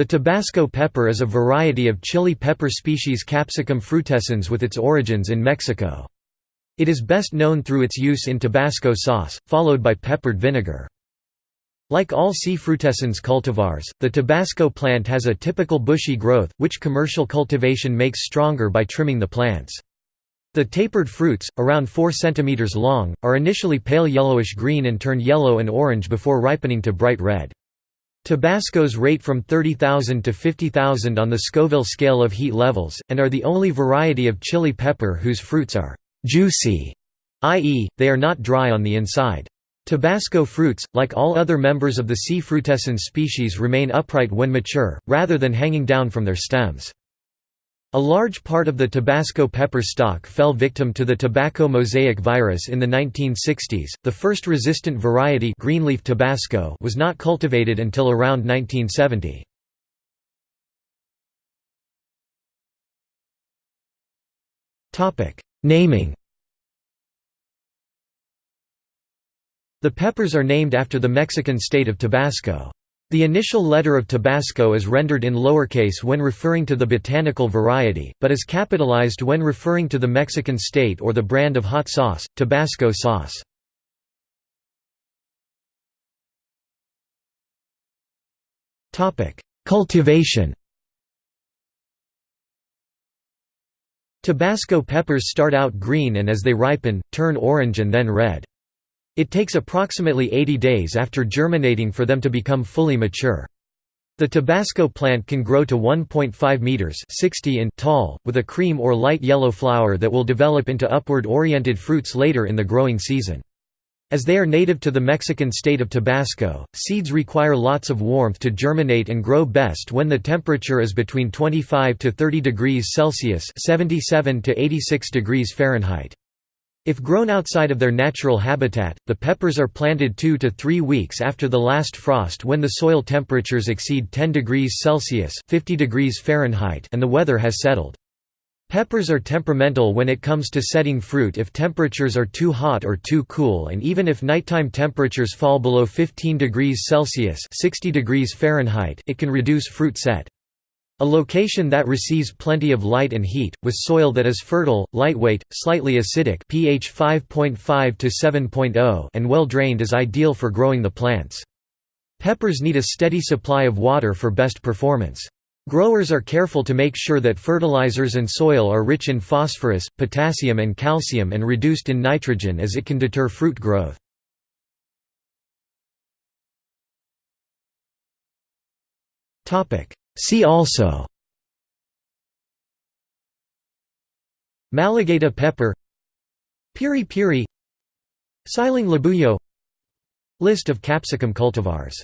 The Tabasco pepper is a variety of chili pepper species Capsicum frutescens with its origins in Mexico. It is best known through its use in Tabasco sauce, followed by peppered vinegar. Like all C. frutescens cultivars, the Tabasco plant has a typical bushy growth, which commercial cultivation makes stronger by trimming the plants. The tapered fruits, around 4 cm long, are initially pale yellowish-green and turn yellow and orange before ripening to bright red. Tabascos rate from 30,000 to 50,000 on the Scoville scale of heat levels, and are the only variety of chili pepper whose fruits are «juicy», i.e., they are not dry on the inside. Tabasco fruits, like all other members of the C. frutescens species remain upright when mature, rather than hanging down from their stems. A large part of the Tabasco pepper stock fell victim to the tobacco mosaic virus in the 1960s. The first resistant variety greenleaf Tabasco was not cultivated until around 1970. Topic: Naming. The peppers are named after the Mexican state of Tabasco. The initial letter of Tabasco is rendered in lowercase when referring to the botanical variety, but is capitalized when referring to the Mexican state or the brand of hot sauce, Tabasco sauce. Cultivation Tabasco peppers start out green and as they ripen, turn orange and then red. It takes approximately 80 days after germinating for them to become fully mature. The Tabasco plant can grow to 1.5 meters 60 in tall, with a cream or light yellow flower that will develop into upward-oriented fruits later in the growing season. As they are native to the Mexican state of Tabasco, seeds require lots of warmth to germinate and grow best when the temperature is between 25 to 30 degrees Celsius (77 to 86 degrees Fahrenheit). If grown outside of their natural habitat, the peppers are planted 2 to 3 weeks after the last frost when the soil temperatures exceed 10 degrees Celsius 50 degrees Fahrenheit and the weather has settled. Peppers are temperamental when it comes to setting fruit if temperatures are too hot or too cool and even if nighttime temperatures fall below 15 degrees Celsius 60 degrees Fahrenheit it can reduce fruit set. A location that receives plenty of light and heat, with soil that is fertile, lightweight, slightly acidic pH 5.5 to 7.0 and well drained is ideal for growing the plants. Peppers need a steady supply of water for best performance. Growers are careful to make sure that fertilizers and soil are rich in phosphorus, potassium and calcium and reduced in nitrogen as it can deter fruit growth. See also Malagueta pepper Piri piri Siling labuyo List of capsicum cultivars